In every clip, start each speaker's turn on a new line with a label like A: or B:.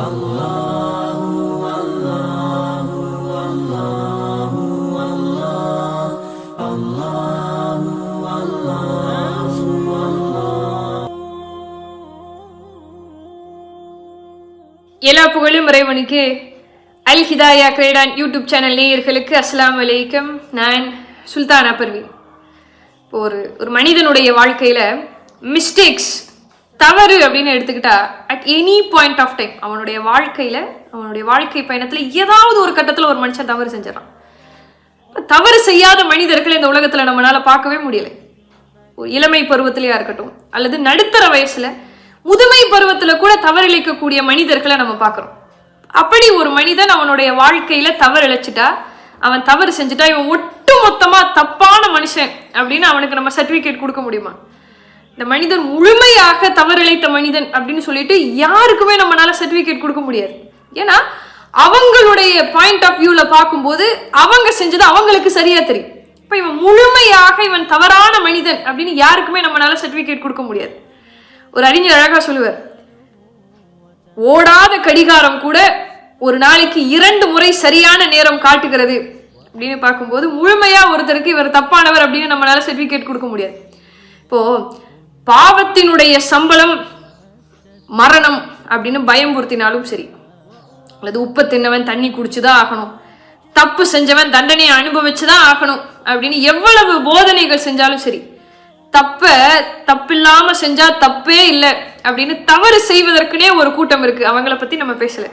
A: எல்லா புகழும் இறைவனுக்கு. அல் ஹிதாயா கிரேடான் யூடியூப் சேனல் நேயர்களுக்கு அஸ்லாம் வலைக்கம் நான் சுல்தானா பர்வீன். இப்போ ஒரு ஒரு மனிதனுடைய வாழ்க்கையில் மிஸ்டேக்ஸ் தவறு அப்படின்னு எடுத்துக்கிட்டா at any point of time அவனுடைய வாழ்க்கையில் அவனுடைய வாழ்க்கை பயணத்தில் ஏதாவது ஒரு கட்டத்தில் ஒரு மனுஷன் தவறு செஞ்சிடறான். தவறு செய்யாத மனிதர்களை இந்த உலகத்தில் நம்மளால் பார்க்கவே முடியலை. ஒரு இளமை பருவத்திலேயா இருக்கட்டும் அல்லது நடுத்தர வயசில் முதுமை பருவத்தில் கூட தவறிழைக்கக்கூடிய மனிதர்களை நம்ம பார்க்குறோம். அப்படி ஒரு மனிதன் அவனுடைய வாழ்க்கையில் தவறிழைச்சிட்டா அவன் தவறு செஞ்சுட்டா இவன் ஒட்டு மொத்தமாக தப்பான மனுஷன் அப்படின்னு அவனுக்கு நம்ம சர்டிஃபிகேட் கொடுக்க முடியுமா? இந்த மனிதன் முழுமையாக தவறிழைத்த மனிதன் அப்படின்னு சொல்லிட்டு யாருக்குமே நம்மளால சர்டிபிகேட் கொடுக்க முடியாது. ஏன்னா அவங்களுடைய பாயிண்ட் ஆஃப் வியூவில் பார்க்கும்போது அவங்க செஞ்சது அவங்களுக்கு சரியா தெரியும். இப்போ இவன் முழுமையாக இவன் தவறான மனிதன் அப்படின்னு யாருக்குமே நம்மளால சர்டிபிகேட் கொடுக்க முடியாது. ஒரு அறிஞர் அழகா சொல்லுவார் ஓடாத கடிகாரம் கூட ஒரு நாளைக்கு இரண்டு முறை சரியான நேரம் காட்டுகிறது. அப்படின்னு பார்க்கும்போது முழுமையாக ஒருத்தருக்கு இவர் தப்பானவர் அப்படின்னு நம்மளால சர்டிஃபிகேட் கொடுக்க முடியாது. இப்போது பாவத்தினுடைய சம்பளம் மரணம் அப்படின்னு பயம்புறுத்தினாலும் சரி. அல்லது உப்பை தின்னவன் தண்ணி குடிச்சுதான் ஆகணும். தப்பு செஞ்சவன் தண்டனையை அனுபவிச்சுதான் ஆகணும் அப்படின்னு எவ்வளவு போதனைகள் செஞ்சாலும் சரி. தப்ப தப்பில்லாம செஞ்சா தப்பே இல்லை அப்படின்னு தவறு செய்வதற்குனே ஒரு கூட்டம் இருக்கு. அவங்கள பத்தி நம்ம பேசல.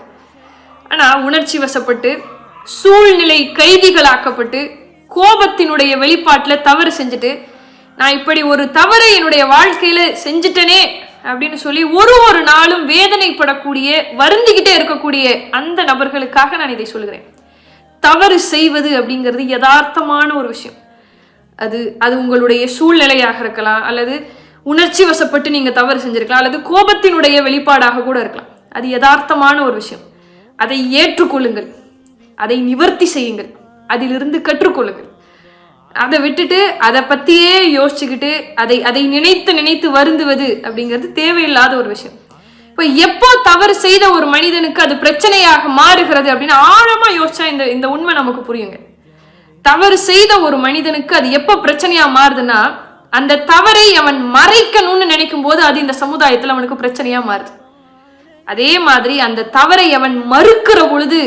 A: ஆனா உணர்ச்சி வசப்பட்டு சூழ்நிலை கைதிகளாக்கப்பட்டு கோபத்தினுடைய வெளிப்பாட்டில் தவறு செஞ்சுட்டு நான் இப்படி ஒரு தவறை என்னுடைய வாழ்க்கையில செஞ்சுட்டனே அப்படின்னு சொல்லி ஒரு ஒரு நாளும் வேதனைப்படக்கூடிய வருந்திக்கிட்டே இருக்கக்கூடிய அந்த நபர்களுக்காக நான் இதை சொல்லுகிறேன். தவறு செய்வது அப்படிங்கிறது யதார்த்தமான ஒரு விஷயம். அது அது உங்களுடைய சூழ்நிலையாக இருக்கலாம் அல்லது உணர்ச்சி வசப்பட்டு நீங்கள் தவறு செஞ்சிருக்கலாம் அல்லது கோபத்தினுடைய வெளிப்பாடாக கூட இருக்கலாம். அது யதார்த்தமான ஒரு விஷயம். அதை ஏற்றுக்கொள்ளுங்கள். அதை நிவர்த்தி செய்யுங்கள். அதிலிருந்து கற்றுக்கொள்ளுங்கள். அதை விட்டுட்டு அதை பற்றியே யோசிச்சுக்கிட்டு அதை அதை நினைத்து நினைத்து வருந்துவது அப்படிங்கிறது தேவையில்லாத ஒரு விஷயம். இப்போ எப்போ தவறு செய்த ஒரு மனிதனுக்கு அது பிரச்சனையாக மாறுகிறது அப்படின்னு ஆழமாக யோசிச்சா இந்த இந்த உண்மை நமக்கு புரியுங்க. தவறு செய்த ஒரு மனிதனுக்கு அது எப்போ பிரச்சனையாக மாறுதுன்னா அந்த தவறை அவன் மறைக்கணும்னு நினைக்கும் போது அது இந்த சமுதாயத்தில் அவனுக்கு பிரச்சனையாக மாறுது. அதே மாதிரி அந்த தவறை அவன் மறுக்கிற பொழுது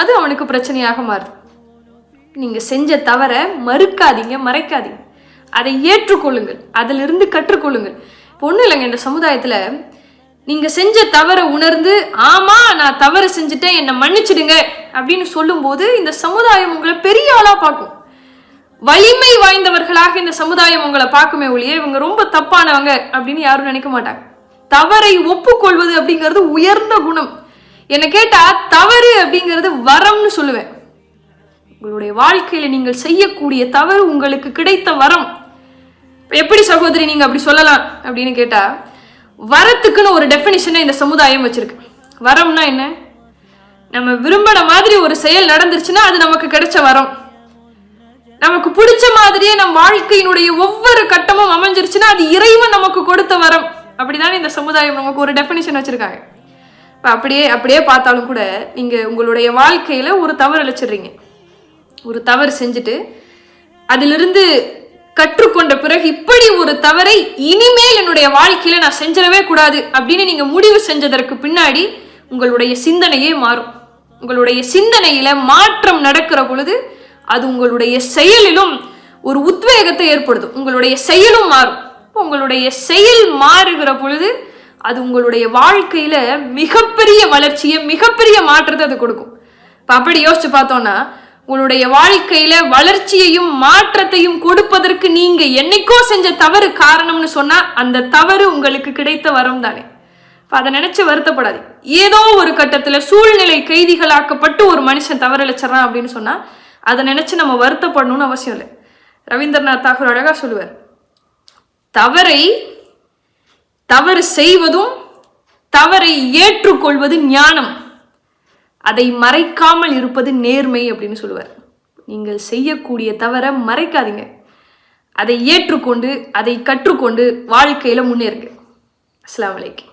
A: அது அவனுக்கு பிரச்சனையாக மாறுது. நீங்கள் செஞ்ச தவற மறுக்காதீங்க மறைக்காதீங்க. அதை ஏற்றுக்கொள்ளுங்கள். அதிலிருந்து கற்றுக்கொள்ளுங்கள். பொண்ணு இல்லைங்க இந்த சமுதாயத்தில் நீங்கள் செஞ்ச தவறை உணர்ந்து ஆமாம் நான் தவறு செஞ்சுட்டேன் என்னை மன்னிச்சிடுங்க அப்படின்னு சொல்லும்போது இந்த சமுதாயம் உங்களை பெரிய ஆளாக பார்க்கும். வலிமை வாய்ந்தவர்களாக இந்த சமுதாயம் உங்களை பார்க்குமே ஒழிய இவங்க ரொம்ப தப்பானவங்க அப்படின்னு யாரும் நினைக்க மாட்டாங்க. தவறை ஒப்புக்கொள்வது அப்படிங்கிறது உயர்ந்த குணம். என்னை கேட்டால் தவறு அப்படிங்கிறது வரம்னு சொல்லுவேன். உங்களுடைய வாழ்க்கையில நீங்கள் செய்யக்கூடிய தவறு உங்களுக்கு கிடைத்த வரம். எப்படி சகோதரி நீங்க அப்படி சொல்லலாம் அப்படின்னு கேட்டா வரத்துக்குன்னு ஒரு டெஃபினிஷனை இந்த சமுதாயம் வச்சிருக்கு. வரம்னா என்ன? நம்ம விரும்பின மாதிரி ஒரு செயல் நடந்துருச்சுன்னா அது நமக்கு கிடைச்ச வரம். நமக்கு பிடிச்ச மாதிரியே நம் வாழ்க்கையினுடைய ஒவ்வொரு கட்டமும் அமைஞ்சிருச்சுன்னா அது இறைவன் நமக்கு கொடுத்த வரம். அப்படிதானே இந்த சமுதாயம் நமக்கு ஒரு டெஃபினிஷன் வச்சிருக்காங்க. இப்போ அப்படியே அப்படியே பார்த்தாலும் கூட நீங்க உங்களுடைய வாழ்க்கையில ஒரு தவறு அழைச்சிடுறீங்க. ஒரு தவறு செஞ்சுட்டு அதிலிருந்து கற்றுக்கொண்ட பிறகு இப்படி ஒரு தவறை இனிமேல் என்னுடைய வாழ்க்கையில நான் செஞ்சிடவே கூடாது அப்படின்னு நீங்க முடிவு செஞ்சதற்கு பின்னாடி உங்களுடைய சிந்தனையே மாறும். உங்களுடைய சிந்தனையில மாற்றம் நடக்கிற பொழுது அது உங்களுடைய செயலிலும் ஒரு உத்வேகத்தை ஏற்படுத்தும். உங்களுடைய செயலும் மாறும். உங்களுடைய செயல் மாறுகிற பொழுது அது உங்களுடைய வாழ்க்கையில மிகப்பெரிய வளர்ச்சியை மிகப்பெரிய மாற்றத்தை அது கொடுக்கும். இப்போ அப்படி யோசிச்சு பார்த்தோம்னா உங்களுடைய வாழ்க்கையில வளர்ச்சியையும் மாற்றத்தையும் கொடுப்பதற்கு நீங்க என்னைக்கோ செஞ்ச தவறு காரணம்னு சொன்னா அந்த தவறு உங்களுக்கு கிடைத்த வரம் தானே. அதை நினைச்சு வருத்தப்படாது. ஏதோ ஒரு கட்டத்துல சூழ்நிலை கைதிகளாக்கப்பட்டு ஒரு மனுஷன் தவறளிச்சிடறான் அப்படின்னு சொன்னா அதை நினைச்சு நம்ம வருத்தப்படணும்னு அவசியம் இல்லை. ரவீந்திரநாத் தாகூர் அழகா சொல்லுவார். தவறை தவறு செய்வதும் தவறை ஏற்றுக்கொள்வது ஞானம். அதை மறைக்காமல் இருப்பது நேர்மை அப்படின்னு சொல்லுவார். நீங்கள் செய்யக்கூடிய தவற மறைக்காதீங்க. அதை ஏற்றுக்கொண்டு அதை கற்றுக்கொண்டு வாழ்க்கையில் முன்னேறுங்க. அஸ்ஸலாமு அலைக்கும்.